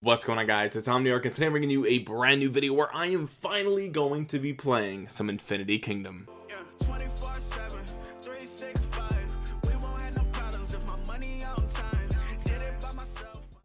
what's going on guys? It's omniarch and today i'm bringing you a brand new video where i am finally going to be playing some infinity kingdom. Yeah,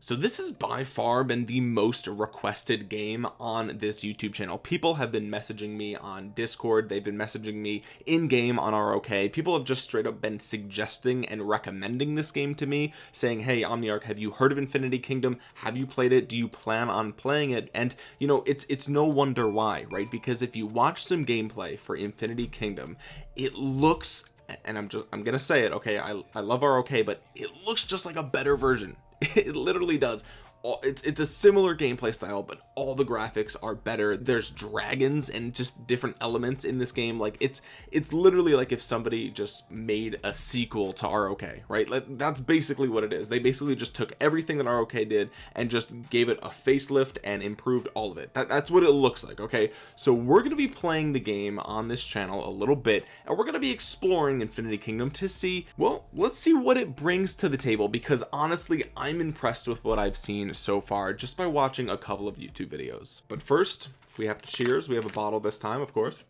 so this has by far been the most requested game on this youtube channel. People have been messaging me on discord. They've been messaging me in game on ROK people have just straight up been suggesting and recommending this game to me saying hey omniarch have you heard of infinity kingdom? Have you played it? Do you plan on playing it? And you know it's it's no wonder why right? Because if you watch some gameplay for infinity kingdom it looks and i'm just i'm gonna say it okay? I i love ROK but it looks just like a better version it literally does all, it's it's a similar gameplay style but all the graphics are better. There's dragons and just different elements in this game. Like it's it's literally like if somebody just made a sequel to ROK right? Like that's basically what it is. They basically just took everything that ROK did and just gave it a facelift and improved all of it. That, that's what it looks like okay? So we're to be playing the game on this channel a little bit and we're to be exploring Infinity Kingdom to see well let's see what it brings to the table because honestly I'm impressed with what I've seen so far just by watching a couple of YouTube videos. But first we have to cheers. We have a bottle this time of course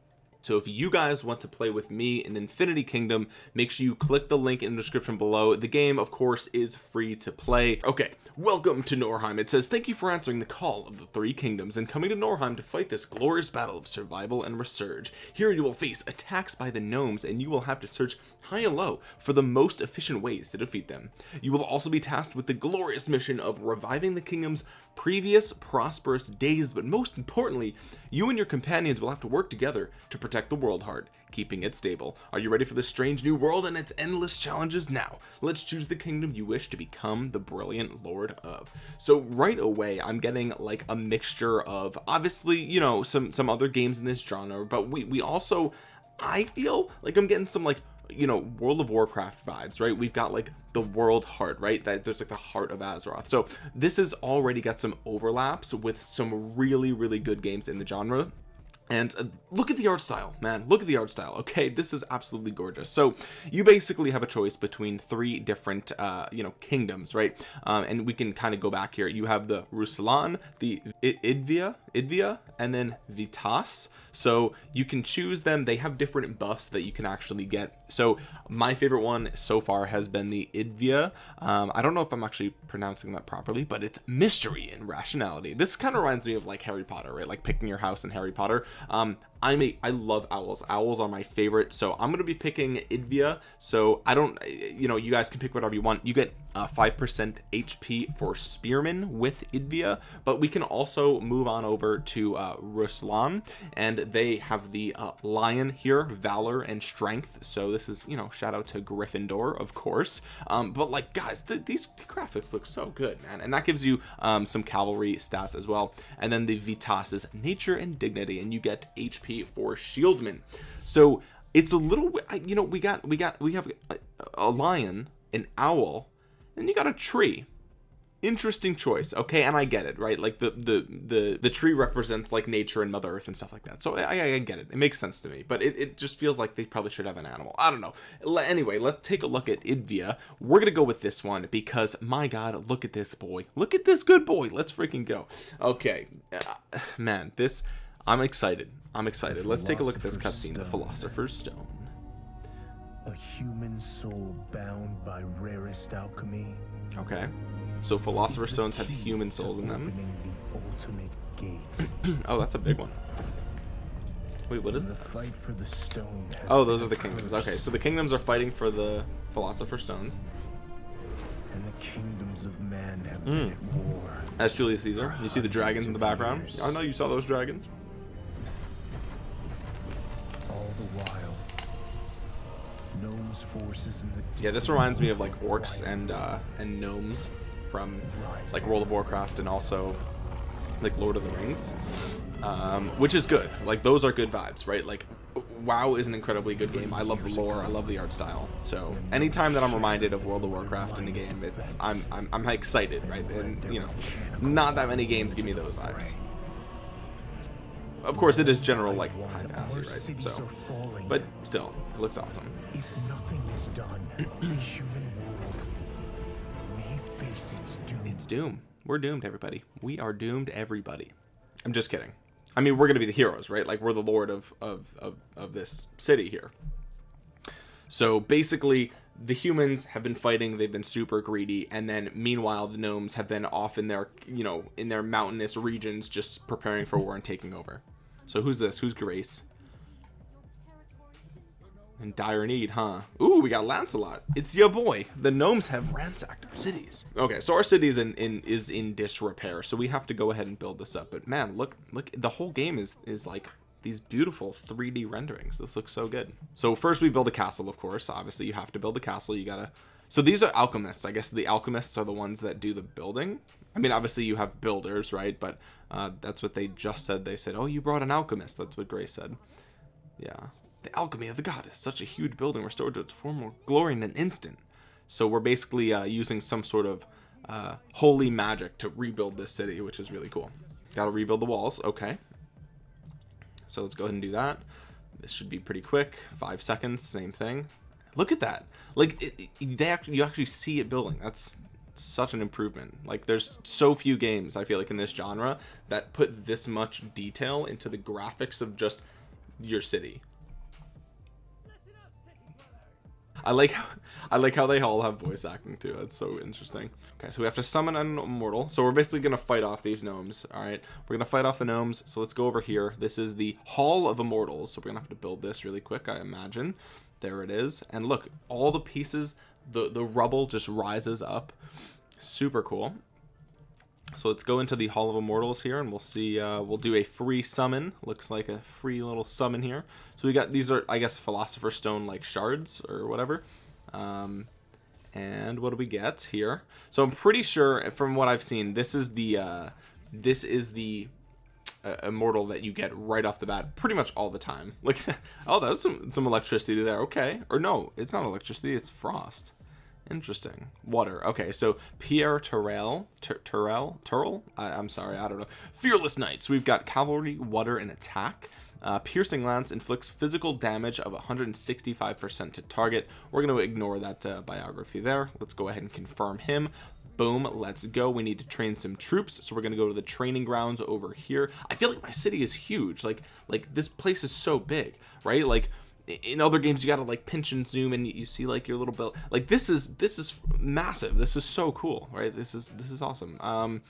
so if you guys want to play with me in Infinity Kingdom make sure you click the link in the description below. The game of course is free to play. Okay welcome to Norheim. It says thank you for answering the call of the three kingdoms and coming to Norheim to fight this glorious battle of survival and resurge. Here you will face attacks by the gnomes and you will have to search high and low for the most efficient ways to defeat them. You will also be tasked with the glorious mission of reviving the kingdom's previous prosperous days but most importantly you and your companions will have to work together to protect the world heart keeping it stable. Are you ready for this strange new world and its endless challenges? Now let's choose the kingdom you wish to become the brilliant lord of. So right away i'm getting like a mixture of obviously you know some some other games in this genre but we we also i feel like i'm getting some like you know world of warcraft vibes right? We've got like the world heart right? That there's like the heart of azeroth. So this has already got some overlaps with some really really good games in the genre and uh, look at the art style man. Look at the art style okay? This is absolutely gorgeous. So you basically have a choice between three different uh you know kingdoms right? Um, and we can kind of go back here. You have the Ruslan the Idvia Idvia and then Vitas. So you can choose them. They have different buffs that you can actually get. So my favorite one so far has been the Idvia. Um, I don't know if I'm actually pronouncing that properly but it's mystery and rationality. This kind of reminds me of like Harry Potter right? Like picking your house in Harry Potter. Um I'm a I love owls. Owls are my favorite. So I'm gonna be picking Idvia. So I don't you know you guys can pick whatever you want. You get uh, 5% HP for Spearman with Idvia but we can also move on over to uh, Ruslan and they have the uh, lion here valor and strength. So this is you know shout out to Gryffindor of course. Um, but like guys the, these the graphics look so good man. And that gives you um, some cavalry stats as well. And then the Vitas is nature and dignity and you get HP for Shieldman. So it's a little you know we got we got we have a, a lion an owl and you got a tree. Interesting choice. Okay and i get it right? Like the the the the tree represents like nature and mother earth and stuff like that. So i i, get it. It makes sense to me. But it, it just feels like they probably should have an animal. I don't know. Anyway let's take a look at idvia. We're gonna go with this one because my god look at this boy. Look at this good boy. Let's freaking go. Okay. Uh, man this i'm excited i'm excited. Let's take a look at this cutscene the philosopher's stone. A human soul bound by rarest alchemy. okay. So philosopher is the stones have human souls in them? opening the ultimate gate. oh that's a big one. Wait what is the fight for the stone oh those are the kingdoms. okay so the kingdoms are fighting for the philosopher stones. And the kingdoms of man have Mm. been at war. that's Julius Caesar you see the dragons in the background? I know you saw those dragons yeah this reminds me of like orcs and uh and gnomes from like World of Warcraft and also like Lord of the Rings um which is good. Like those are good vibes right? Like WoW is an incredibly good game. I love the lore. I love the art style. So anytime that I'm reminded of World of Warcraft in the game it's I'm I'm, I'm excited right? And you know not that many games give me those vibes of course it is general like high fantasy right? So but still it looks awesome. If nothing is done, the human world may face its doom. it's doom. We're doomed everybody. We are doomed everybody. I'm just kidding. I mean we're gonna be the heroes right? Like we're the lord of of of, of this city here. So basically the humans have been fighting they've been super greedy and then meanwhile the gnomes have been off in their you know in their mountainous regions just preparing for war and taking over so who's this who's grace in dire need, huh? Ooh, we got Lancelot. It's your boy. The gnomes have ransacked our cities. Okay, so our city is in, in is in disrepair, so we have to go ahead and build this up. But man, look, look, the whole game is is like these beautiful 3D renderings. This looks so good. So first we build a castle, of course. Obviously, you have to build a castle. You gotta. So these are alchemists. I guess the alchemists are the ones that do the building. I mean, obviously you have builders, right? But uh, that's what they just said. They said, "Oh, you brought an alchemist." That's what Grace said. Yeah. The alchemy of the goddess, such a huge building restored to its former glory in an instant. So we're basically uh, using some sort of uh, holy magic to rebuild this city, which is really cool. Got to rebuild the walls. Okay. So let's go ahead and do that. This should be pretty quick. Five seconds. Same thing. Look at that. Like it, it, they actually, you actually see it building. That's such an improvement. Like there's so few games I feel like in this genre that put this much detail into the graphics of just your city. I like how, I like how they all have voice acting too. That's so interesting. Okay, so we have to summon an immortal. So we're basically gonna fight off these gnomes. All right, we're gonna fight off the gnomes. So let's go over here. This is the Hall of Immortals. So we're gonna have to build this really quick, I imagine. There it is. And look, all the pieces, the the rubble just rises up. Super cool. So let's go into the Hall of Immortals here, and we'll see. Uh, we'll do a free summon. Looks like a free little summon here. So we got these are, I guess, Philosopher's Stone like shards or whatever. Um, and what do we get here? So I'm pretty sure, from what I've seen, this is the uh, this is the uh, immortal that you get right off the bat, pretty much all the time. Like, oh, that was some some electricity there. Okay, or no, it's not electricity. It's frost. Interesting. Water. Okay, so Pierre Terrell, Ter- Terrell, Turrell. I- I'm sorry, I don't know. Fearless Knights. We've got cavalry, water, and attack. Uh, piercing lance inflicts physical damage of 165% to target. We're going to ignore that uh, biography there. Let's go ahead and confirm him. Boom, let's go. We need to train some troops, so we're gonna go to the training grounds over here. I feel like my city is huge. Like, like this place is so big, right? Like, in other games you gotta like pinch and zoom and you see like your little belt like this is this is massive this is so cool right this is this is awesome um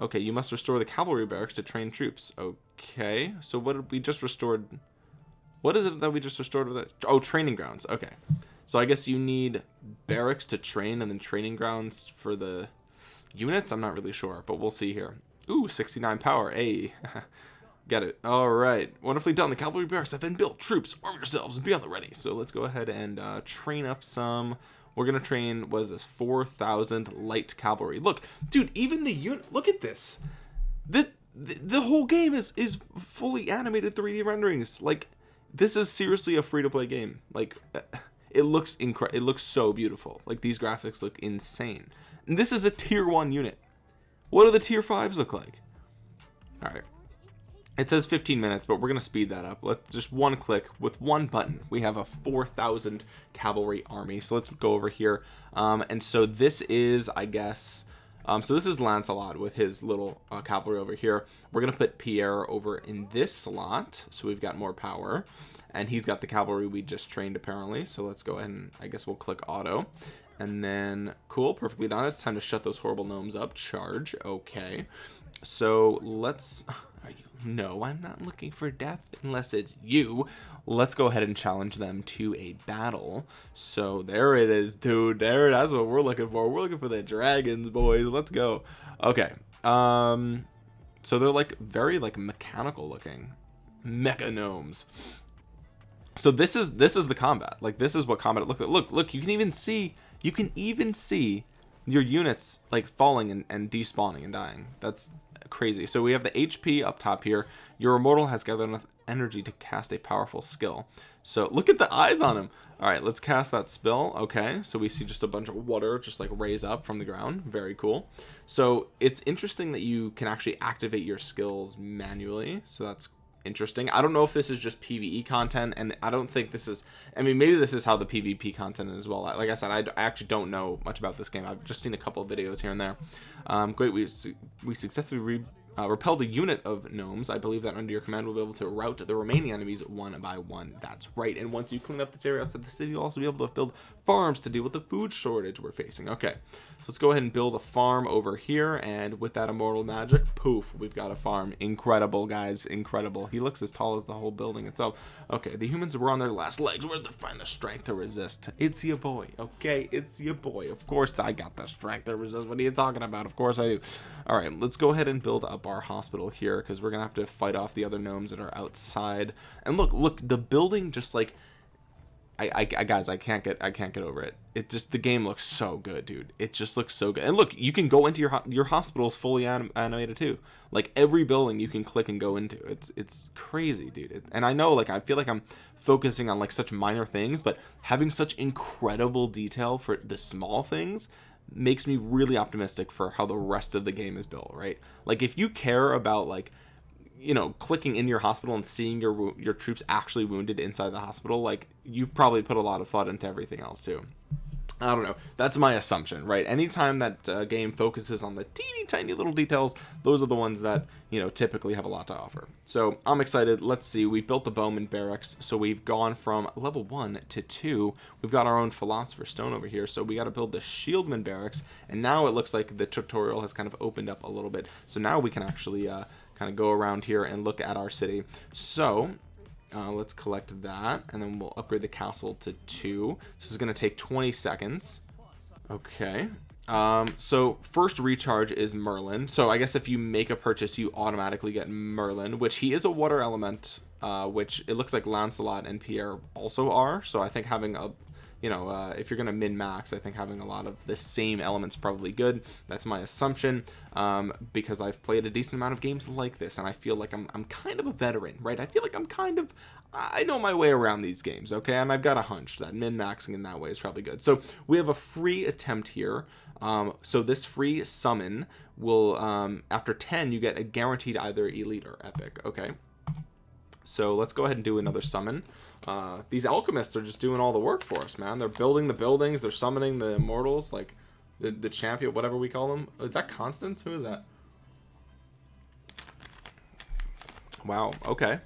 okay you must restore the cavalry barracks to train troops okay so what did we just restored what is it that we just restored with it oh training grounds okay so i guess you need barracks to train and then training grounds for the units i'm not really sure but we'll see here ooh 69 power a Get it. All right. Wonderfully done. The cavalry barracks have been built. Troops, arm yourselves and be on the ready. So let's go ahead and uh, train up some. We're going to train, what is this, 4,000 light cavalry. Look, dude, even the unit, look at this. The, the, the whole game is, is fully animated 3D renderings. Like, this is seriously a free-to-play game. Like, it looks incredible. It looks so beautiful. Like, these graphics look insane. And this is a tier 1 unit. What do the tier 5s look like? All right. It says 15 minutes, but we're going to speed that up. Let's just one click with one button. We have a 4,000 cavalry army. So let's go over here. Um, and so this is, I guess, um, so this is Lancelot with his little uh, cavalry over here. We're going to put Pierre over in this slot. So we've got more power. And he's got the cavalry we just trained apparently. So let's go ahead and I guess we'll click auto. And then, cool, perfectly done. It's time to shut those horrible gnomes up. Charge, okay. So let's, no, I'm not looking for death unless it's you. Let's go ahead and challenge them to a battle. So there it is, dude. There, that's what we're looking for. We're looking for the dragons, boys. Let's go. Okay. Um, so they're like very like mechanical looking, mecha gnomes. So this is this is the combat. Like this is what combat look look look. You can even see you can even see your units like falling and, and despawning and dying. That's crazy. So we have the HP up top here. Your immortal has gathered enough energy to cast a powerful skill. So look at the eyes on him. All right, let's cast that spell. Okay, so we see just a bunch of water just like raise up from the ground. Very cool. So it's interesting that you can actually activate your skills manually. So that's interesting I don't know if this is just PvE content and I don't think this is I mean maybe this is how the PvP content is as well like I said I, actually don't know much about this game I've just seen a couple of videos here and there um, great we, we successfully re uh, repelled a unit of gnomes. I believe that under your command we'll be able to rout the remaining enemies one by one. That's right. And once you clean up this area outside the city, you'll also be able to build farms to deal with the food shortage we're facing. Okay, let's go ahead and build a farm over here. And with that immortal magic, poof, we've got a farm. Incredible, guys. Incredible. He looks as tall as the whole building itself. Okay, the humans were on their last legs. Where did they find the strength to resist? It's your boy. Okay, it's your boy. Of course I got the strength to resist. What are you talking about? Of course I do. All right, let's go ahead and build up our hospital here because we're gonna have to fight off the other gnomes that are outside. And look, look, the building just like I, I, guys, I can't get, I can't get over it. It just, the game looks so good, dude. It just looks so good. And look, you can go into your your hospitals fully anim animated too. Like every building you can click and go into. It's it's crazy, dude. It, and I know, like, I feel like I'm focusing on like such minor things, but having such incredible detail for the small things makes me really optimistic for how the rest of the game is built. Right? Like, if you care about like you know clicking in your hospital and seeing your your troops actually wounded inside the hospital like you've probably put a lot of thought into everything else too I don't know. That's my assumption, right? Anytime that uh, game focuses on the teeny tiny little details, those are the ones that, you know, typically have a lot to offer. So I'm excited. Let's see. We've built the Bowman Barracks. So we've gone from level one to two. We've got our own Philosopher Stone over here. So we got to build the Shieldman Barracks. And now it looks like the tutorial has kind of opened up a little bit. So now we can actually uh, kind of go around here and look at our city. So uh, let's collect that and then we'll upgrade the castle to two. So it's going to take 20 seconds. Okay um, so first recharge is Merlin. So I guess if you make a purchase you automatically get Merlin which he is a water element uh, which it looks like Lancelot and Pierre also are. So I think having a you know, uh, if you're going to min-max, I think having a lot of the same elements probably good. That's my assumption um, because I've played a decent amount of games like this, and I feel like I'm, I'm kind of a veteran, right? I feel like I'm kind of, I know my way around these games, okay? And I've got a hunch that min-maxing in that way is probably good. So we have a free attempt here. Um, so this free summon will, um, after 10, you get a guaranteed either elite or epic, okay? So let's go ahead and do another summon. Uh, these alchemists are just doing all the work for us, man. They're building the buildings. They're summoning the immortals, like the, the champion, whatever we call them. Is that Constance? Who is that? Wow. Okay.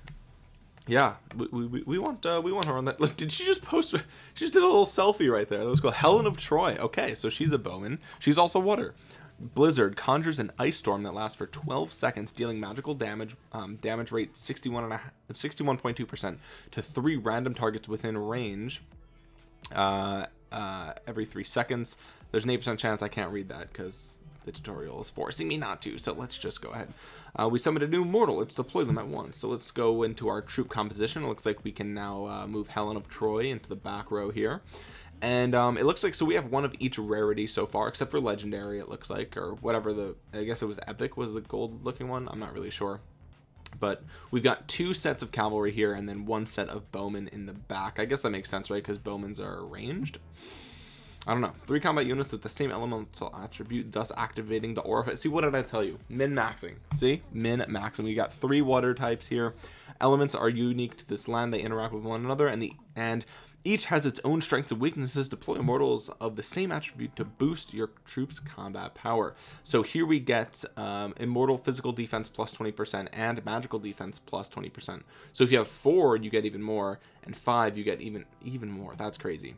Yeah, we, we, we want uh, we want her on that. Look, did she just post? She just did a little selfie right there. That was called Helen of Troy. Okay, so she's a bowman. She's also water. Blizzard conjures an ice storm that lasts for 12 seconds, dealing magical damage, um, damage rate 61.2% to three random targets within range uh, uh, every three seconds. There's an 8% chance I can't read that because the tutorial is forcing me not to, so let's just go ahead. Uh, we summoned a new mortal. Let's deploy them at once. So let's go into our troop composition. It looks like we can now uh, move Helen of Troy into the back row here and um, it looks like so we have one of each rarity so far except for legendary it looks like or whatever the I guess it was epic was the gold looking one I'm not really sure. But we've got two sets of cavalry here and then one set of bowmen in the back. I guess that makes sense right? Because bowmen's are ranged I don't know. Three combat units with the same elemental attribute thus activating the aura. See what did I tell you? Min maxing. See? Min maxing. We got three water types here. Elements are unique to this land. They interact with one another and the and each has its own strengths and weaknesses. Deploy immortals of the same attribute to boost your troops' combat power. So here we get um, immortal physical defense plus 20% and magical defense plus 20%. So if you have four, you get even more, and five, you get even even more. That's crazy.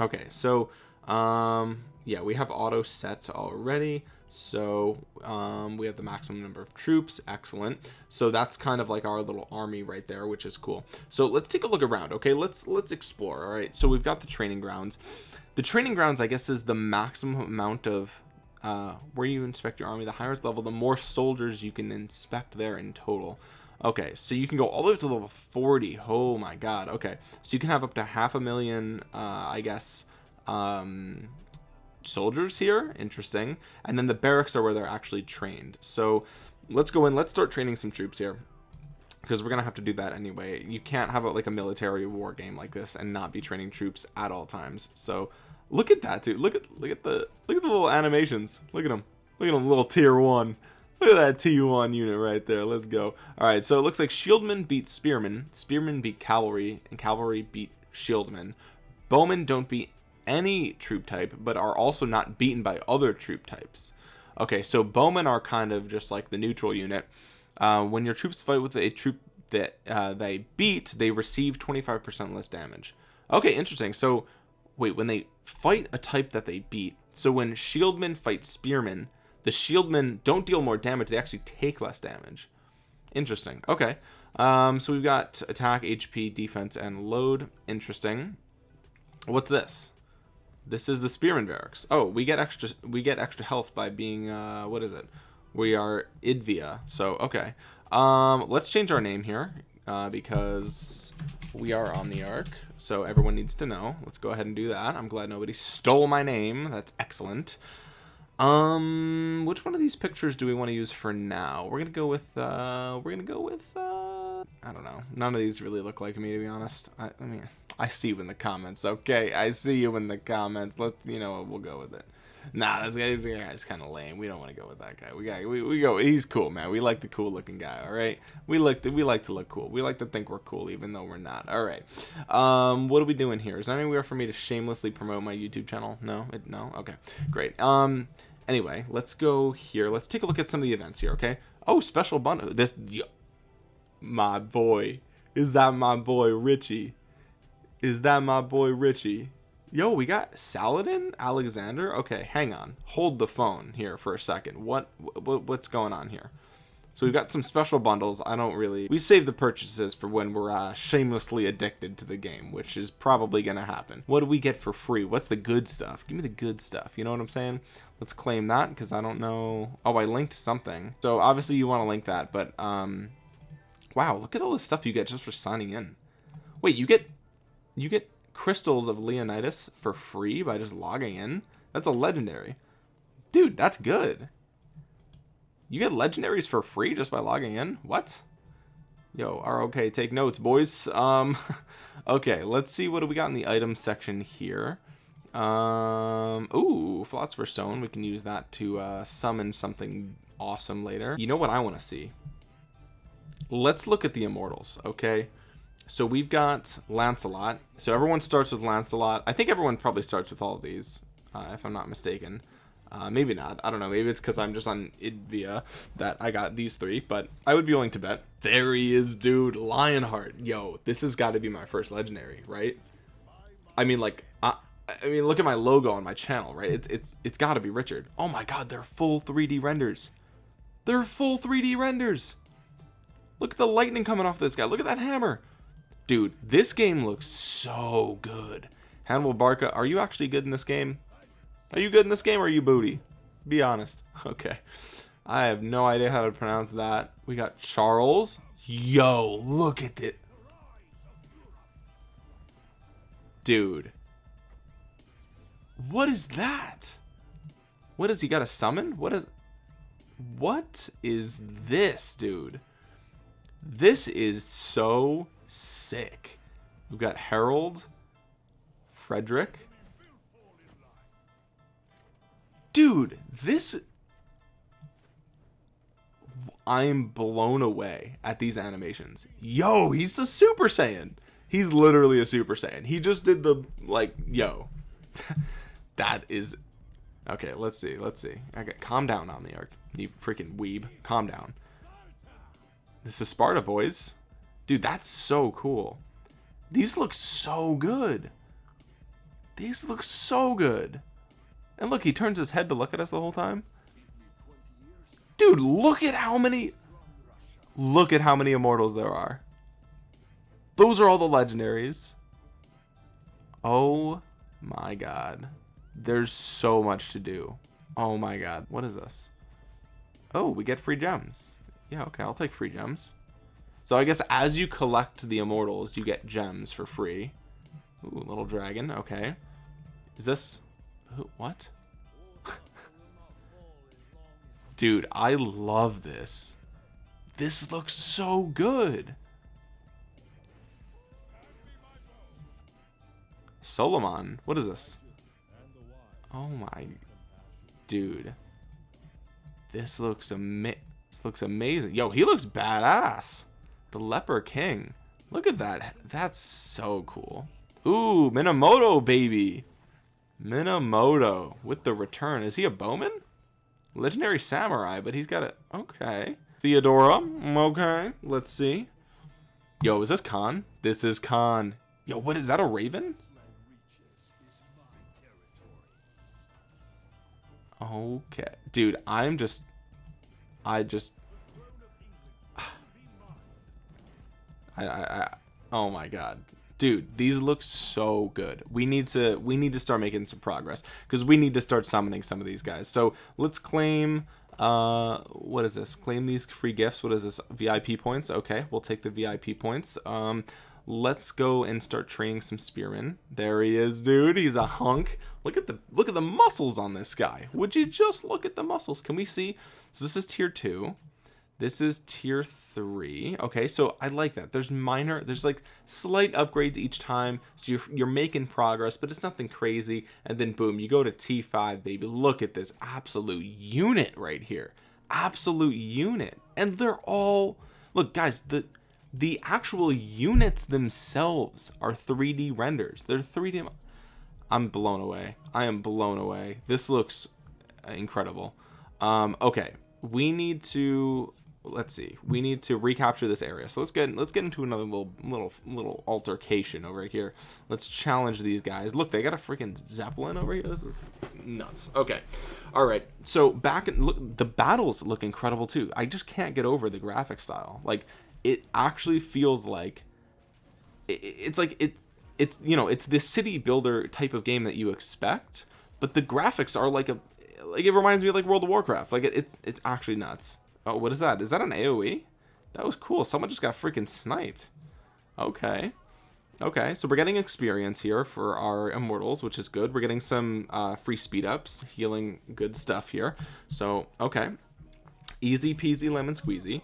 Okay, so um, yeah, we have auto set already so um, we have the maximum number of troops excellent. So that's kind of like our little army right there which is cool. So let's take a look around okay? Let's let's explore all right? So we've got the training grounds. The training grounds I guess is the maximum amount of uh, where you inspect your army the higher level the more soldiers you can inspect there in total. Okay so you can go all the way to level 40 oh my god okay. So you can have up to half a million uh, I guess um, soldiers here interesting and then the barracks are where they're actually trained. So let's go in let's start training some troops here because we're gonna have to do that anyway. You can't have a, like a military war game like this and not be training troops at all times. So look at that dude. Look at look at the look at the little animations. Look at them look at them little tier one. Look at that T1 unit right there. Let's go. All right, so it looks like Shieldmen beat Spearmen, Spearmen beat Cavalry, and Cavalry beat Shieldmen. Bowmen don't beat any troop type, but are also not beaten by other troop types. Okay, so Bowmen are kind of just like the neutral unit. Uh, when your troops fight with a troop that uh, they beat, they receive 25% less damage. Okay, interesting. So, wait, when they fight a type that they beat, so when Shieldmen fight Spearmen, the Shieldmen don't deal more damage, they actually take less damage. Interesting. Okay. Um, so we've got attack, HP, defense, and load. Interesting. What's this? This is the Spearman barracks. Oh, we get extra we get extra health by being uh what is it? We are Idvia. So, okay. Um let's change our name here uh because we are Omniarch. So everyone needs to know. Let's go ahead and do that. I'm glad nobody stole my name. That's excellent. Um which one of these pictures do we want to use for now? We're to go with uh we're to go with uh I don't know. None of these really look like me to be honest. I, I mean, I see you in the comments. Okay, I see you in the comments. Let's, you know, we'll go with it. Nah, that's guy's, guy's kind of lame. We don't want to go with that guy. We got we, we go. He's cool, man. We like the cool looking guy. All right. We like to we like to look cool. We like to think we're cool, even though we're not. All right. Um, what are we doing here? Is there anywhere for me to shamelessly promote my YouTube channel? No, it, no. Okay, great. Um, anyway, let's go here. Let's take a look at some of the events here. Okay. Oh, special bundle. This, my boy. Is that my boy Richie? Is that my boy Richie? Yo, we got Saladin Alexander. Okay, hang on. Hold the phone here for a second. What, what what's going on here? So we've got some special bundles. I don't really. We save the purchases for when we're uh, shamelessly addicted to the game, which is probably gonna happen. What do we get for free? What's the good stuff? Give me the good stuff. You know what I'm saying? Let's claim that because I don't know. Oh, I linked something. So obviously you want to link that, but um, wow, look at all the stuff you get just for signing in. Wait, you get you get crystals of Leonidas for free by just logging in. That's a legendary. Dude, that's good. You get legendaries for free just by logging in? What? Yo, are okay, take notes, boys. Um okay, let's see what do we got in the item section here. Um ooh, philosopher stone. We can use that to uh summon something awesome later. You know what I want to see? Let's look at the immortals, okay? So we've got Lancelot. So everyone starts with Lancelot. I think everyone probably starts with all of these, uh, if I'm not mistaken. Uh, maybe not. I don't know. Maybe it's because I'm just on Idvia that I got these three, but I would be willing to bet. There he is, dude. Lionheart. Yo, this has got to be my first legendary, right? I mean, like, I, I mean, look at my logo on my channel, right? It's it's it's got to be Richard. Oh my God, they're full 3D renders. They're full 3D renders. Look at the lightning coming off this guy. Look at that hammer. Dude, this game looks so good. Hannibal Barca, are you actually good in this game? Are you good in this game or are you booty? Be honest. Okay. I have no idea how to pronounce that. We got Charles. Yo, look at it. Dude. What is that? What is he got a summon? What is What is this, dude? This is so sick. We've got Harold, Frederick. Dude, this I'm blown away at these animations. Yo, he's a Super Saiyan. He's literally a Super Saiyan. He just did the like, yo. that is Okay, let's see. Let's see. Okay, calm down Omniarch. You freaking weeb. Calm down. This is Sparta, boys. Dude, that's so cool. These look so good. These look so good. And look, he turns his head to look at us the whole time. Dude, look at how many... Look at how many immortals there are. Those are all the legendaries. Oh my god. There's so much to do. Oh my god. What is this? Oh, we get free gems. Yeah, okay, I'll take free gems. So I guess as you collect the immortals, you get gems for free. Ooh, little dragon. Okay. Is this... who- What? Dude, I love this. This looks so good. Solomon. What is this? Oh my... Dude. this looks ama- this looks amazing. Yo he looks badass. The leper king. Look at that. That's so cool. Ooh minamoto baby. Minamoto with the return. Is he a bowman? Legendary samurai but he's got a okay. Theodora mm, okay let's see. Yo is this khan? This is khan. Yo what is that a raven? Okay, dude, I'm just, I just, I, I, I, oh my god, dude, these look so good. We need to, we need to start making some progress because we need to start summoning some of these guys. So let's claim, uh, what is this? Claim these free gifts. What is this? VIP points. Okay, we'll take the VIP points. Um, let's go and start training some spearmen there he is dude he's a hunk look at the look at the muscles on this guy would you just look at the muscles can we see so this is tier two this is tier three okay so i like that there's minor there's like slight upgrades each time so you're, you're making progress but it's nothing crazy and then boom you go to t5 baby look at this absolute unit right here absolute unit and they're all look guys the the actual units themselves are 3D renders. They're 3D. I'm blown away. I am blown away. This looks incredible. Um, okay, we need to let's see. We need to recapture this area. So let's get let's get into another little little little altercation over here. Let's challenge these guys. Look, they got a freaking zeppelin over here. This is nuts. Okay, all right. So back and look, the battles look incredible too. I just can't get over the graphic style. Like it actually feels like it, it's like it it's you know it's this city builder type of game that you expect but the graphics are like a like it reminds me of like world of warcraft. Like it, it's it's actually nuts. Oh what is that? Is that an aoe that was cool. Someone just got freaking sniped. Okay. Okay so we're getting experience here for our immortals which is good. We're getting some uh, free speed ups healing good stuff here. So okay. Easy peasy lemon squeezy.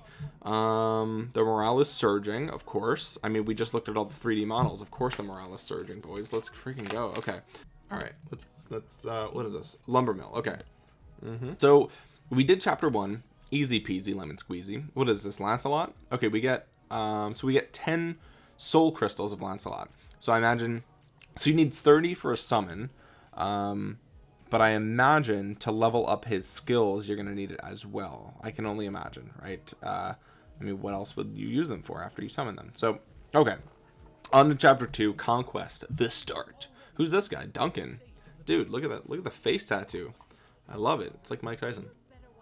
Um the morale is surging of course. I mean we just looked at all the 3d models. Of course the morale is surging boys. Let's freaking go. Okay. All right let's let's uh what is this lumber mill okay mm-hmm. so we did chapter one easy peasy lemon squeezy what is this lancelot okay we get um so we get 10 soul crystals of lancelot so i imagine so you need 30 for a summon um but I imagine to level up his skills, you're going to need it as well. I can only imagine, right? Uh, I mean, what else would you use them for after you summon them? So, okay. On to chapter two, Conquest, the start. Who's this guy? Duncan. Dude, look at that. Look at the face tattoo. I love it. It's like Mike Tyson.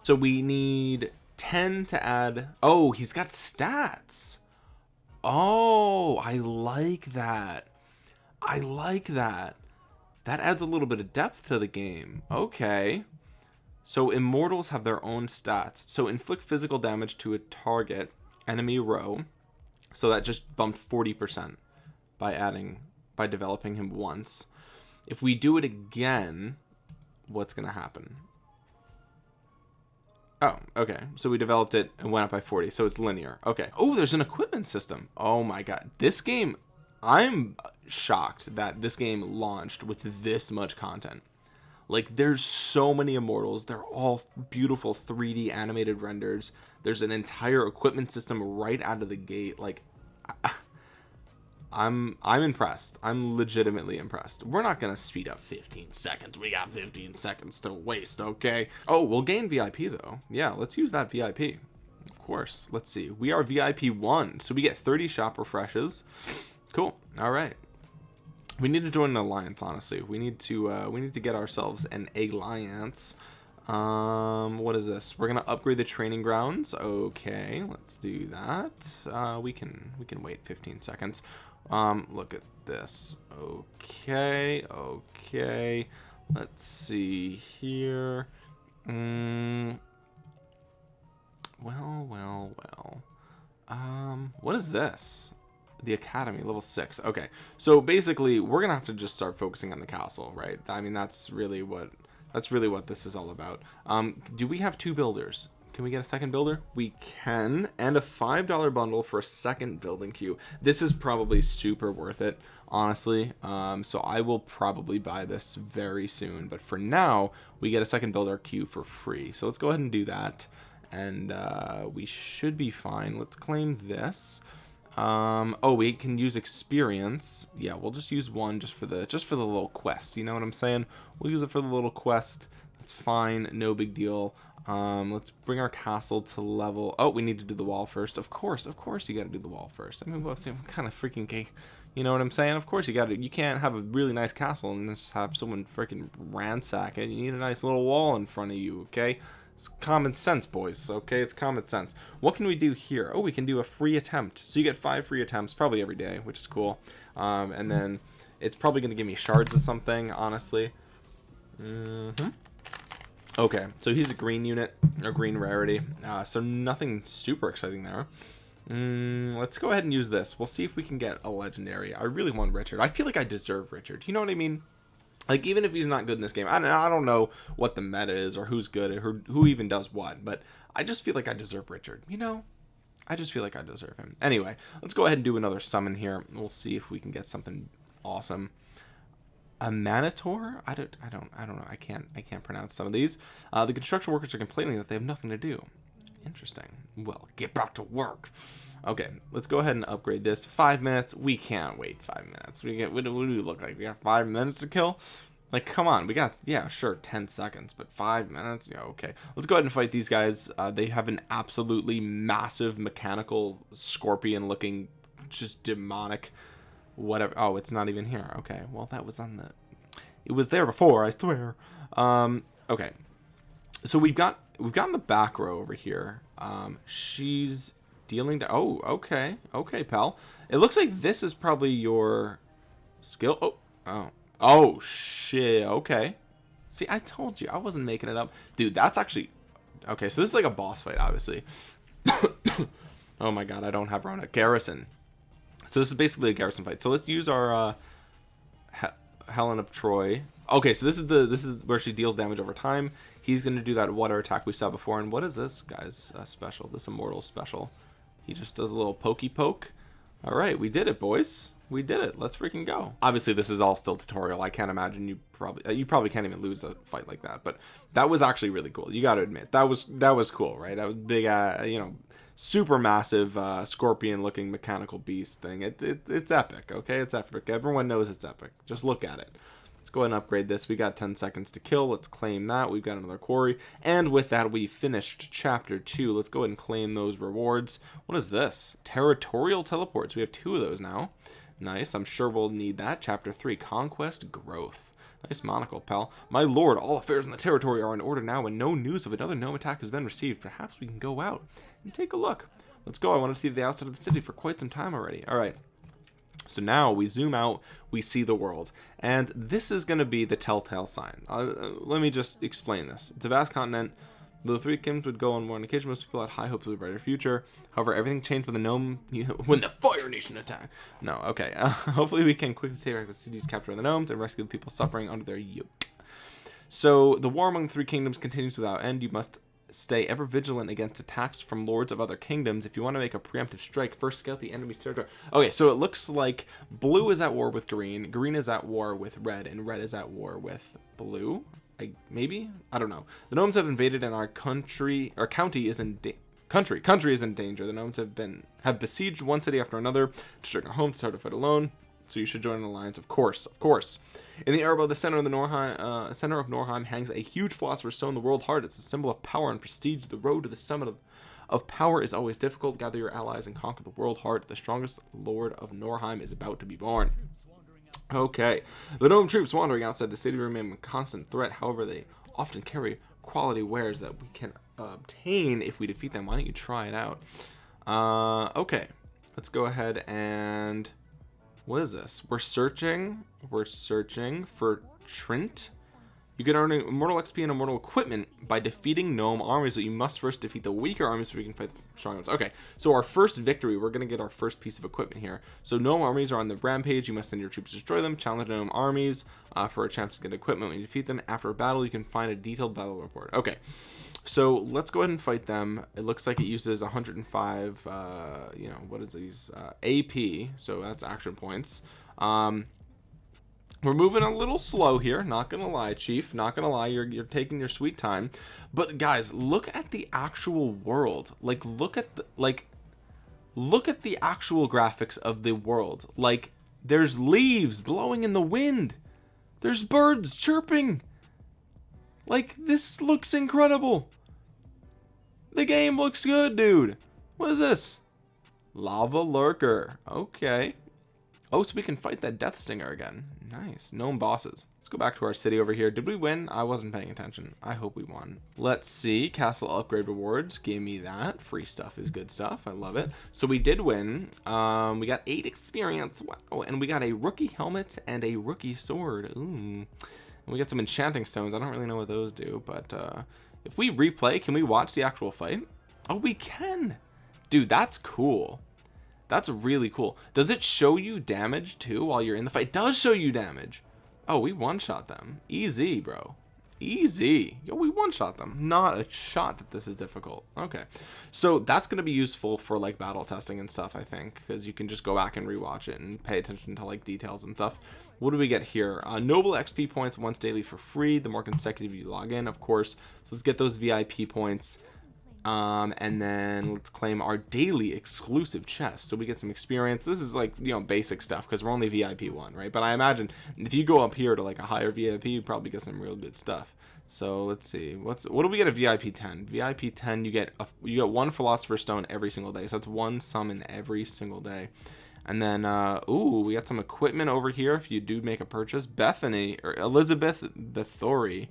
So we need 10 to add. Oh, he's got stats. Oh, I like that. I like that. That adds a little bit of depth to the game. Okay. So immortals have their own stats. So inflict physical damage to a target enemy row. So that just bumped 40% by adding by developing him once. If we do it again, what's going to happen? Oh, okay. So we developed it and went up by 40. So it's linear. Okay. Oh, there's an equipment system. Oh my god. This game I'm shocked that this game launched with this much content. Like there's so many immortals. They're all beautiful 3D animated renders. There's an entire equipment system right out of the gate. Like I'm I'm impressed. I'm legitimately impressed. We're not gonna speed up 15 seconds. We got 15 seconds to waste, okay? Oh, we'll gain VIP though. Yeah, let's use that VIP. Of course. Let's see. We are VIP one, so we get 30 shop refreshes. Cool. All right. We need to join an alliance. Honestly, we need to uh, we need to get ourselves an alliance. Um, what is this? We're gonna upgrade the training grounds. Okay, let's do that. Uh, we can we can wait 15 seconds. Um, look at this. Okay, okay. Let's see here. Mm, well, well, well. Um, what is this? the academy level six okay so basically we're gonna have to just start focusing on the castle right i mean that's really what that's really what this is all about um do we have two builders can we get a second builder we can and a five dollar bundle for a second building queue this is probably super worth it honestly. Um, so I will probably buy this very soon. But for now, we get a second builder queue for free. So let's go ahead and do that. And uh, we should be fine. Let's claim this. Um, oh, we can use experience. Yeah, we'll just use one just for the just for the little quest. You know what I'm saying? We'll use it for the little quest. That's fine. No big deal. Um, let's bring our castle to level. Oh, we need to do the wall first. Of course, of course, you got to do the wall first. I mean, what, kind of freaking cake? You know what I'm saying? Of course, you got to. You can't have a really nice castle and just have someone freaking ransack it. You need a nice little wall in front of you. Okay. It's common sense, boys. Okay, it's common sense. What can we do here? Oh, we can do a free attempt. So you get five free attempts probably every day, which is cool. Um, and then it's probably going to give me shards of something, honestly. Mm hmm Okay, so he's a green unit, or green rarity. Uh, so nothing super exciting there. Mm, let's go ahead and use this. We'll see if we can get a legendary. I really want Richard. I feel like I deserve Richard. You know what I mean? Like even if he's not good in this game, I don't, I don't know what the meta is or who's good or who even does what, but I just feel like I deserve Richard. You know, I just feel like I deserve him. Anyway, let's go ahead and do another summon here. We'll see if we can get something awesome a Manitor? I don't, I don't, I don't know. I can't, I can't pronounce some of these. Uh, the construction workers are complaining that they have nothing to do. Interesting. Well, get back to work. Okay, let's go ahead and upgrade this. Five minutes. We can't wait five minutes. We get. What do, what do we look like? We got five minutes to kill. Like, come on. We got, yeah, sure, 10 seconds, but five minutes? Yeah, okay. Let's go ahead and fight these guys. Uh, they have an absolutely massive mechanical scorpion looking, just demonic whatever. Oh, it's not even here. Okay, well that was on the. It was there before, I swear. Um, okay, so we've got we've got in the back row over here. Um, she's dealing to. Oh, okay, okay, pal. It looks like this is probably your skill. Oh, oh, oh, shit. Okay. See, I told you I wasn't making it up, dude. That's actually okay. So this is like a boss fight, obviously. oh my god, I don't have Rona. Garrison. So this is basically a garrison fight. So let's use our uh, Helen of Troy. Okay, so this is the this is where she deals damage over time. He's gonna do that water attack we saw before. And what is this guy's uh, special? This immortal special. He just does a little pokey poke. All right, we did it, boys. We did it. Let's freaking go. Obviously, this is all still tutorial. I can't imagine you probably uh, you probably can't even lose a fight like that. But that was actually really cool. You got to admit that was that was cool, right? That was big. Uh, you know, super massive uh, scorpion looking mechanical beast thing. It, it, it's epic, okay? It's epic. Everyone knows it's epic. Just look at it. Let's go ahead and upgrade this. We got 10 seconds to kill. Let's claim that. We've got another quarry. And with that, we finished chapter 2. Let's go ahead and claim those rewards. What is this? Territorial teleports. We have two of those now. Nice. I'm sure we'll need that. Chapter 3, Conquest Growth. Nice monocle, pal. My lord, all affairs in the territory are in order now, and no news of another gnome attack has been received. Perhaps we can go out and take a look. Let's go. I want to see the outside of the city for quite some time already. All right. So now we zoom out, we see the world, and this is going to be the telltale sign. Uh, uh, let me just explain this. It's a vast continent. The three kingdoms would go on war on occasion. Most people had high hopes of a brighter future. However, everything changed when the gnome, when the Fire Nation attacked. No, okay. Uh, hopefully, we can quickly take back the cities captured by the gnomes and rescue the people suffering under their yoke. So the war among the three kingdoms continues without end. You must stay ever vigilant against attacks from lords of other kingdoms. If you want to make a preemptive strike, first scout the enemy's territory. Okay, so it looks like blue is at war with green, green is at war with red, and red is at war with blue. I, maybe I don't know. The gnomes have invaded, and our country, our county is in country. Country is in danger. The gnomes have been have besieged one city after another, destroying our homes. Hard to fight alone. So you should join an alliance, of course, of course. In the air above the center of the Norheim, uh, center of Norheim hangs a huge philosopher's stone, the world heart. It's a symbol of power and prestige. The road to the summit of, of power is always difficult. Gather your allies and conquer the world heart. The strongest lord of Norheim is about to be born. Okay, the gnome troops wandering outside the city remain a constant threat. However, they often carry quality wares that we can obtain if we defeat them. Why don't you try it out? Uh, okay, let's go ahead and what is this? We're searching. We're searching for Trent. You can earn immortal XP and immortal equipment by defeating gnome armies, but you must first defeat the weaker armies so we can fight the strong ones. Okay, so our first victory, we're going to get our first piece of equipment here. So gnome armies are on the rampage. You must send your troops to destroy them. Challenge gnome armies uh, for a chance to get equipment. When you defeat them after a battle, you can find a detailed battle report. Okay, so let's go ahead and fight them. It looks like it uses 105, uh, you know, what is these? Uh, AP, so that's action points. um we're moving a little slow here not gonna lie chief not gonna lie you're, you're taking your sweet time. But guys look at the actual world. Like look at the like look at the actual graphics of the world. Like there's leaves blowing in the wind. There's birds chirping. Like this looks incredible. The game looks good dude. What is this? Lava lurker. Okay Oh, so we can fight that Death Stinger again. Nice. Gnome bosses. Let's go back to our city over here. Did we win? I wasn't paying attention. I hope we won. Let's see. Castle upgrade rewards. Gave me that. Free stuff is good stuff. I love it. So we did win. Um, we got eight experience. Wow. And we got a rookie helmet and a rookie sword. Ooh. And we got some enchanting stones. I don't really know what those do, but uh, if we replay, can we watch the actual fight? Oh, we can. Dude, that's cool. That's really cool. Does it show you damage too while you're in the fight? It does show you damage. Oh, we one-shot them. Easy, bro. Easy. Yo, we one-shot them. Not a shot that this is difficult. Okay. So that's going to be useful for like battle testing and stuff, I think. Because you can just go back and rewatch it and pay attention to like details and stuff. What do we get here? Uh, noble XP points once daily for free. The more consecutive you log in, of course. So let's get those VIP points um and then let's claim our daily exclusive chest. So we get some experience. This is like you know basic stuff because we're only vip one right? But i imagine if you go up here to like a higher vip you probably get some real good stuff. So let's see. What's what do we get a vip 10 vip 10 you get a, you get one philosopher stone every single day. So that's one summon every single day. And then uh ooh we got some equipment over here if you do make a purchase. Bethany or elizabeth Bathory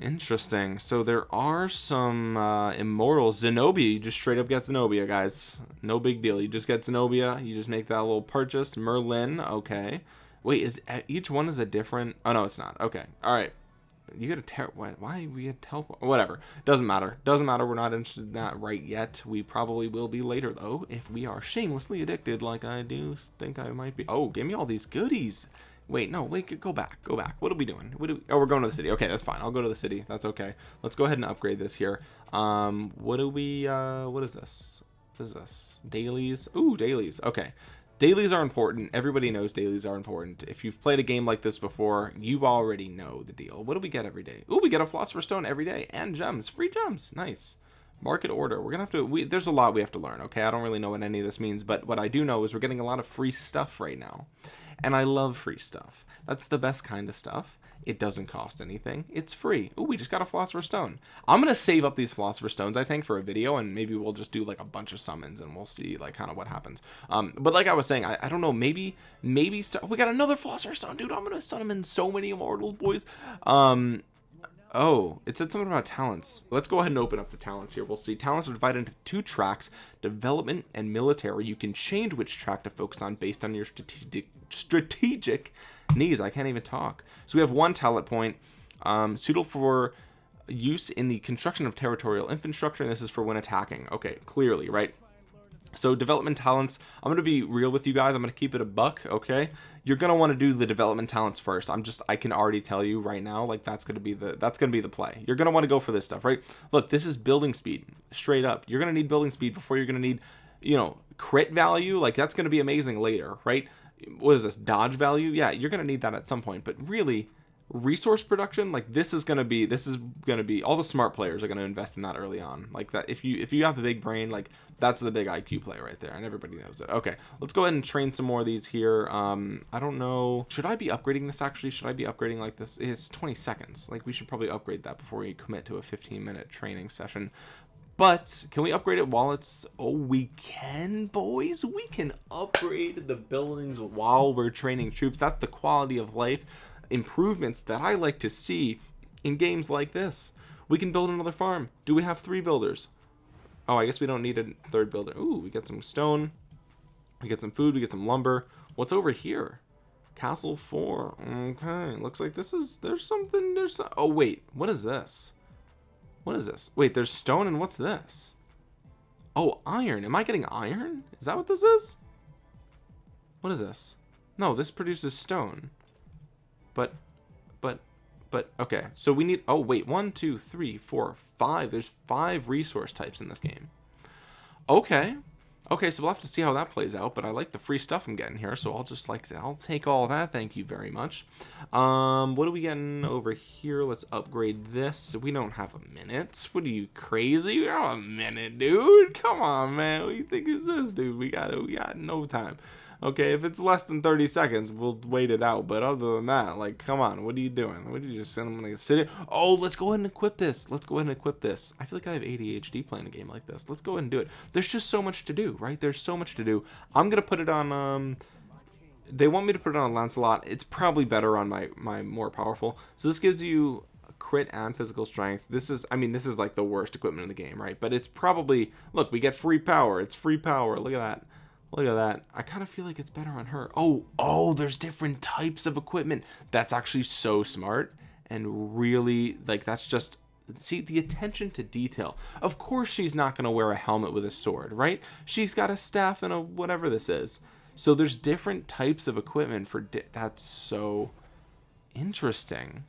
Interesting. So there are some uh, immortals. Zenobia, you just straight up get Zenobia, guys. No big deal. You just get Zenobia. You just make that little purchase. Merlin, okay. Wait, is each one is a different? Oh no, it's not. Okay, all right. You get a ter. Why? Why we get teleport? Whatever. Doesn't matter. Doesn't matter. We're not interested in that right yet. We probably will be later though, if we are shamelessly addicted, like I do think I might be. Oh, give me all these goodies. Wait, no, wait, go back, go back. What are we doing? What do we, oh, we're going to the city. Okay, that's fine. I'll go to the city. That's okay. Let's go ahead and upgrade this here. Um, what do we, uh, what is this? What is this? Dailies? Ooh, dailies. Okay. Dailies are important. Everybody knows dailies are important. If you've played a game like this before, you already know the deal. What do we get every day? Ooh, we get a philosopher stone every day and gems. Free gems. Nice market order we're gonna have to we, there's a lot we have to learn okay i don't really know what any of this means but what i do know is we're getting a lot of free stuff right now and I love free stuff. That's the best kind of stuff. It doesn't cost anything. It's free. Oh, we just got a Philosopher's Stone. I'm going to save up these Philosopher's Stones, I think, for a video, and maybe we'll just do, like, a bunch of summons, and we'll see, like, kind of what happens. Um, but like I was saying, I, I don't know, maybe, maybe, we got another Philosopher's Stone, dude, I'm going to summon so many Immortals, boys. Um, Oh, it said something about talents. Let's go ahead and open up the talents here. We'll see. Talents are divided into two tracks, development and military. You can change which track to focus on based on your strategic strategic needs. I can't even talk. So we have one talent point, um, suitable for use in the construction of territorial infrastructure. And this is for when attacking. Okay, clearly, right? So development talents, I'm going to be real with you guys. I'm going to keep it a buck. Okay. You're going to want to do the development talents first. I'm just, I can already tell you right now, like that's going to be the, that's going to be the play. You're going to want to go for this stuff, right? Look, this is building speed straight up. You're going to need building speed before you're going to need, you know, crit value. Like that's going to be amazing later, right? What is this dodge value? Yeah, you're going to need that at some point, but really resource production like this is going to be this is going to be all the smart players are going to invest in that early on. Like that if you if you have a big brain like that's the big iq play right there and everybody knows it. Okay let's go ahead and train some more of these here. Um i don't know should i be upgrading this actually? Should i be upgrading like this? It's 20 seconds. Like we should probably upgrade that before we commit to a 15 minute training session but can we upgrade it while it's oh we can boys we can upgrade the buildings while we're training troops that's the quality of life improvements that I like to see in games like this. We can build another farm. Do we have three builders? Oh, I guess we don't need a third builder. Ooh, we get some stone. We get some food. We get some lumber. What's over here? Castle 4. Okay, looks like this is... There's something... There's... Oh, wait. What is this? What is this? Wait, there's stone and what's this? Oh, iron. Am I getting iron? Is that what this is? What is this? No, this produces stone but but but okay so we need oh wait one two three four five there's five resource types in this game okay okay so we'll have to see how that plays out but i like the free stuff i'm getting here so i'll just like i'll take all that. Thank you very much. Um what are we getting over here? Let's upgrade this. We don't have a minute. What are you crazy? We don't have a minute dude. Come on man. What do you think is this dude? We got we got no time okay if it's less than 30 seconds we'll wait it out. But other than that like come on what are you doing? What are you just gonna sit it oh let's go ahead and equip this. Let's go ahead and equip this. I feel like i have adhd playing a game like this. Let's go ahead and do it. There's just so much to do right? There's so much to do. I'm gonna put it on um they want me to put it on lancelot. It's probably better on my my more powerful. So this gives you crit and physical strength. This is i mean this is like the worst equipment in the game right? But it's probably look we get free power. It's free power. Look at that Look at that. I kind of feel like it's better on her. Oh, oh, there's different types of equipment. That's actually so smart and really like that's just see the attention to detail. Of course she's not going to wear a helmet with a sword, right? She's got a staff and a whatever this is. So there's different types of equipment for that's so interesting.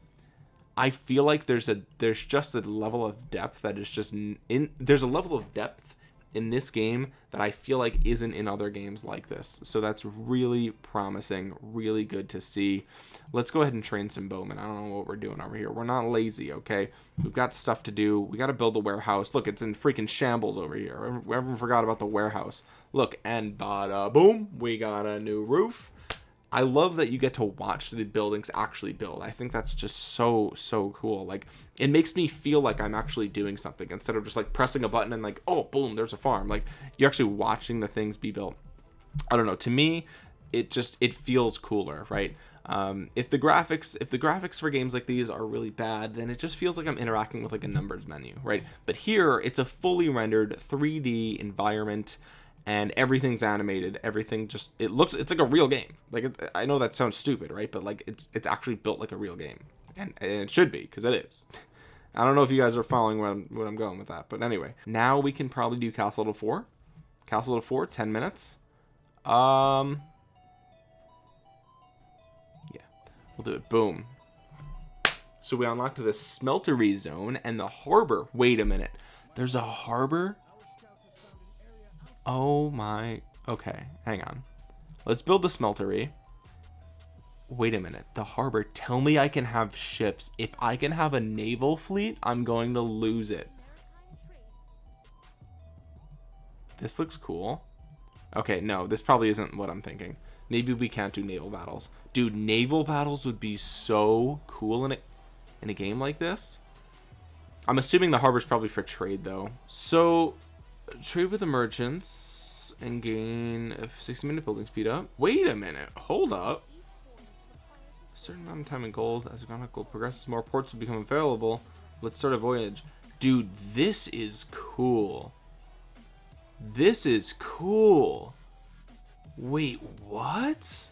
I feel like there's a there's just a level of depth that is just in there's a level of depth in this game that I feel like isn't in other games like this. So that's really promising, really good to see. Let's go ahead and train some bowmen. I don't know what we're doing over here. We're not lazy, okay? We've got stuff to do. We got to build a warehouse. Look, it's in freaking shambles over here. Everyone forgot about the warehouse. Look, and bada boom, we got a new roof. I love that you get to watch the buildings actually build. I think that's just so so cool. Like it makes me feel like I'm actually doing something instead of just like pressing a button and like oh boom there's a farm. Like you're actually watching the things be built. I don't know. To me, it just it feels cooler, right? Um, if the graphics if the graphics for games like these are really bad then it just feels like i'm interacting with like a numbers menu right but here it's a fully rendered 3d environment and everything's animated everything just it looks it's like a real game. Like it, i know that sounds stupid right? But like it's it's actually built like a real game. And, and it should be because it is. I don't know if you guys are following where I'm, I'm going with that but anyway. Now we can probably do castle to four. Castle to four 10 minutes. Um yeah we'll do it. Boom. So we unlocked the smeltery zone and the harbor. Wait a minute. There's a harbor Oh my. Okay, hang on. Let's build the smeltery. Wait a minute. The harbor. Tell me I can have ships. If I can have a naval fleet, I'm going to lose it. This looks cool. Okay, no, this probably isn't what I'm thinking. Maybe we can't do naval battles. Dude, naval battles would be so cool in a, in a game like this. I'm assuming the harbor's probably for trade, though. So, trade with the merchants and gain a 60 minute building speed up. Wait a minute. Hold up. A certain amount of time in gold. As economic gold progresses, more ports will become available. Let's start a voyage. Dude, this is cool. This is cool. Wait, what?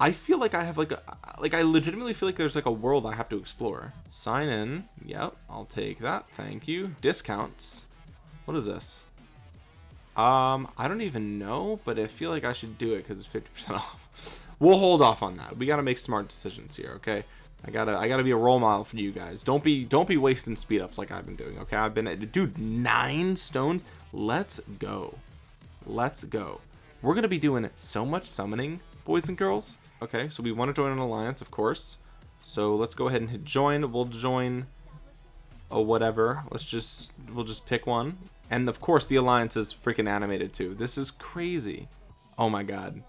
I feel like I have like a like I legitimately feel like there's like a world I have to explore. Sign in. Yep, I'll take that. Thank you. Discounts. What is this? Um, I don't even know, but I feel like I should do it because it's 50% off. we'll hold off on that. We got to make smart decisions here, okay? I gotta, I gotta be a role model for you guys. Don't be, don't be wasting speed ups like I've been doing. Okay, I've been, dude, nine stones. Let's go, let's go. We're gonna be doing so much summoning, boys and girls. Okay, so we want to join an alliance, of course. So let's go ahead and hit join. We'll join a whatever. Let's just, we'll just pick one. And of course, the alliance is freaking animated too. This is crazy. Oh my god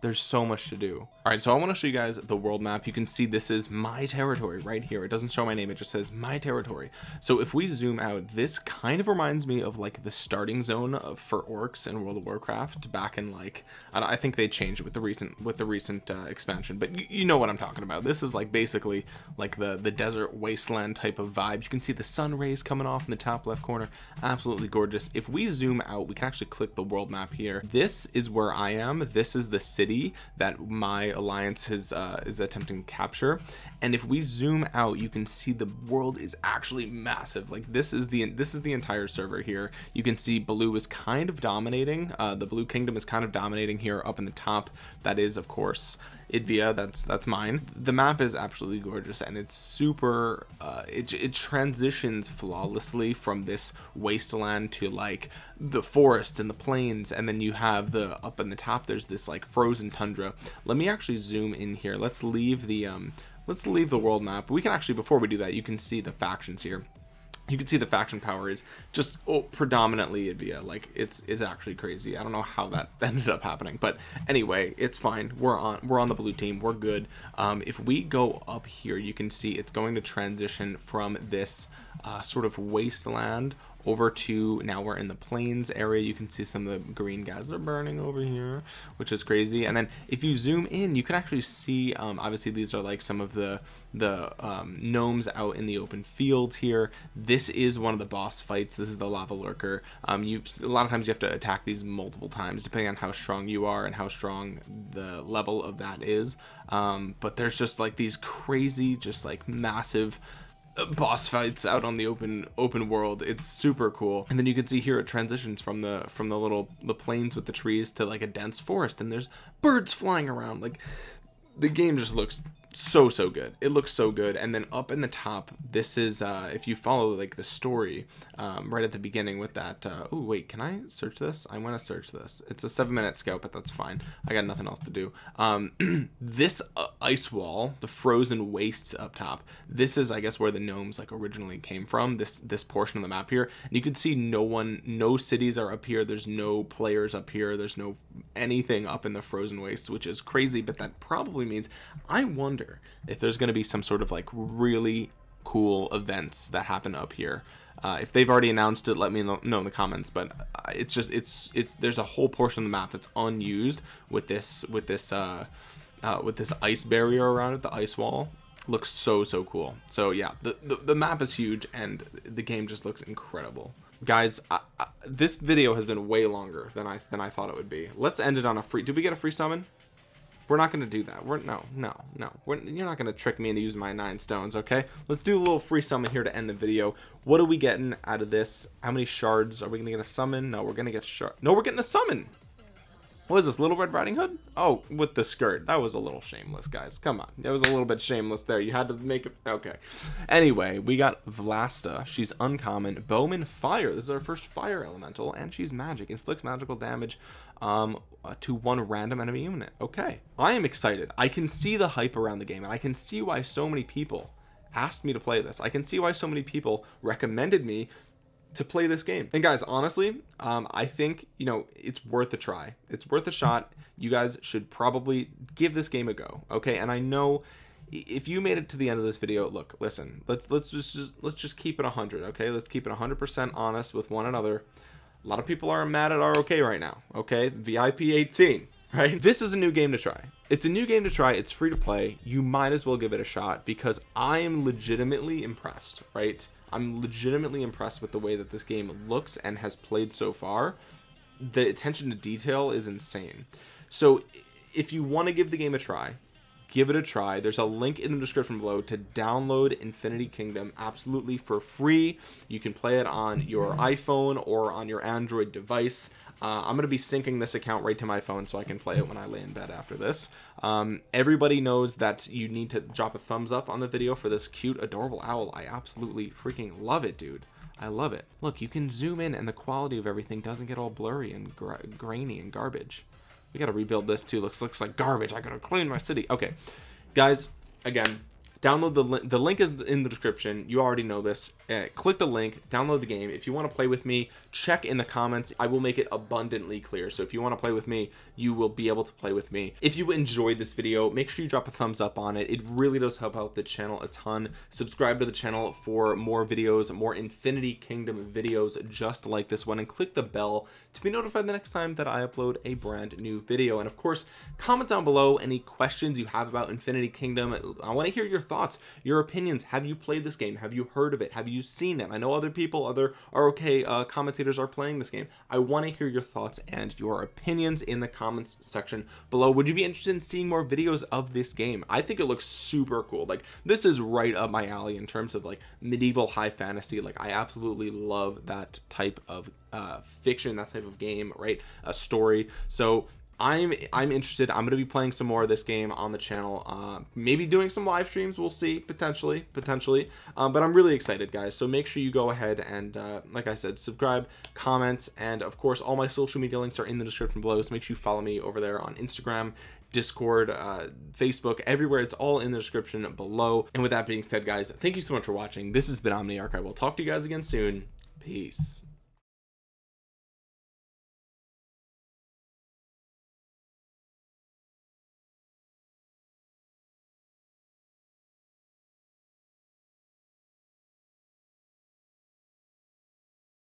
there's so much to do all right so i want to show you guys the world map. You can see this is my territory right here. It doesn't show my name it just says my territory. So if we zoom out this kind of reminds me of like the starting zone of, for orcs in world of warcraft back in like i think they changed it with the recent with the recent uh, expansion but you, you know what i'm talking about. This is like basically like the the desert wasteland type of vibe. You can see the sun rays coming off in the top left corner. Absolutely gorgeous. If we zoom out we can actually click the world map here. This is where i am. This is the city that my alliance is uh, is attempting to capture. And if we zoom out you can see the world is actually massive. Like this is the this is the entire server here. You can see blue is kind of dominating uh, the blue kingdom is kind of dominating here up in the top. That is of course idvia that's that's mine. The map is absolutely gorgeous and it's super uh it, it transitions flawlessly from this wasteland to like the forests and the plains and then you have the up in the top there's this like frozen tundra. Let me actually zoom in here. Let's leave the um let's leave the world map. We can actually before we do that you can see the factions here you can see the faction power is just oh, predominantly Idvia. Like it's it's actually crazy. I don't know how that ended up happening, but anyway, it's fine. We're on we're on the blue team. We're good. Um, if we go up here, you can see it's going to transition from this uh, sort of wasteland over to now we're in the plains area. You can see some of the green guys are burning over here which is crazy. And then if you zoom in you can actually see um, obviously these are like some of the the um, gnomes out in the open fields here. This is one of the boss fights. This is the lava lurker. Um, you a lot of times you have to attack these multiple times depending on how strong you are and how strong the level of that is. Um, but there's just like these crazy just like massive Uh, boss fights out on the open open world. It's super cool. And then you can see here it transitions from the from the little the plains with the trees to like a dense forest and there's birds flying around. Like the game just looks so so good. It looks so good. And then up in the top this is uh if you follow like the story um right at the beginning with that uh oh wait can i search this? I want to search this. It's a seven minute scout but that's fine. I got nothing else to do. Um this uh, ice wall the frozen wastes up top this is i guess where the gnomes like originally came from this this portion of the map here. And you can see no one no cities are up here. There's no players up here. There's no anything up in the frozen wastes which is crazy but that probably means i wonder if there's going to be some sort of like really cool events that happen up here. Uh, if they've already announced it let me know, know in the comments but uh, it's just it's it's there's a whole portion of the map that's unused with this with this uh, uh with this ice barrier around it the ice wall. Looks so so cool. So yeah the, the, the map is huge and the game just looks incredible. Guys I, I, this video has been way longer than i than i thought it would be. Let's end it on a free did we get a free summon we're not going to do that. We're no no no. We're, you're not going to trick me into using my nine stones okay? Let's do a little free summon here to end the video. What are we getting out of this? How many shards are we gonna get a summon? No we're gonna get shard no we're getting a summon what is this little red riding hood? Oh with the skirt. That was a little shameless guys. Come on. That was a little bit shameless there. You had to make it okay. Anyway we got vlasta. She's uncommon. Bowman fire. This is our first fire elemental and she's magic. Inflicts magical damage um uh, to one random enemy unit. Okay. I am excited. I can see the hype around the game and i can see why so many people asked me to play this. I can see why so many people recommended me to play this game. And guys honestly um i think you know it's worth a try. It's worth a shot. You guys should probably give this game a go okay? And i know if you made it to the end of this video look listen let's let's just let's just keep it 100 okay? Let's keep it 100 percent honest with one another. A lot of people are mad at ROK right now okay? Vip 18 right? This is a new game to try. It's a new game to try. It's free to play. You might as well give it a shot because i am legitimately impressed right I'm legitimately impressed with the way that this game looks and has played so far. The attention to detail is insane. So if you want to give the game a try, give it a try. There's a link in the description below to download Infinity Kingdom absolutely for free. You can play it on your iPhone or on your Android device. Uh, I'm going to be syncing this account right to my phone so I can play it when I lay in bed after this. Um, everybody knows that you need to drop a thumbs up on the video for this cute, adorable owl. I absolutely freaking love it, dude. I love it. Look, you can zoom in and the quality of everything doesn't get all blurry and gra grainy and garbage. We got to rebuild this too. Looks looks like garbage. I got to clean my city. Okay, guys, again, download the link the link is in the description. You already know this. Uh, click the link download the game. If you want to play with me check in the comments. I will make it abundantly clear. So if you want to play with me you will be able to play with me. If you enjoyed this video make sure you drop a thumbs up on it. It really does help out the channel a ton. Subscribe to the channel for more videos more infinity kingdom videos just like this one and click the bell to be notified the next time that i upload a brand new video. And of course comment down below any questions you have about infinity kingdom. I want to hear your thoughts your opinions. Have you played this game? Have you heard of it? Have you seen it? I know other people other ROK uh, commentators are playing this game. I want to hear your thoughts and your opinions in the comments section below. Would you be interested in seeing more videos of this game? I think it looks super cool. Like this is right up my alley in terms of like medieval high fantasy. Like I absolutely love that type of uh, fiction that type of game right? A story. So I'm I'm interested. I'm gonna be playing some more of this game on the channel. Uh maybe doing some live streams. We'll see. Potentially. Potentially. Um, but I'm really excited guys. So make sure you go ahead and uh, like I said subscribe comment and of course all my social media links are in the description below. So make sure you follow me over there on Instagram discord uh facebook everywhere. It's all in the description below. And with that being said guys thank you so much for watching. This has been omniarch i will talk to you guys again soon. Peace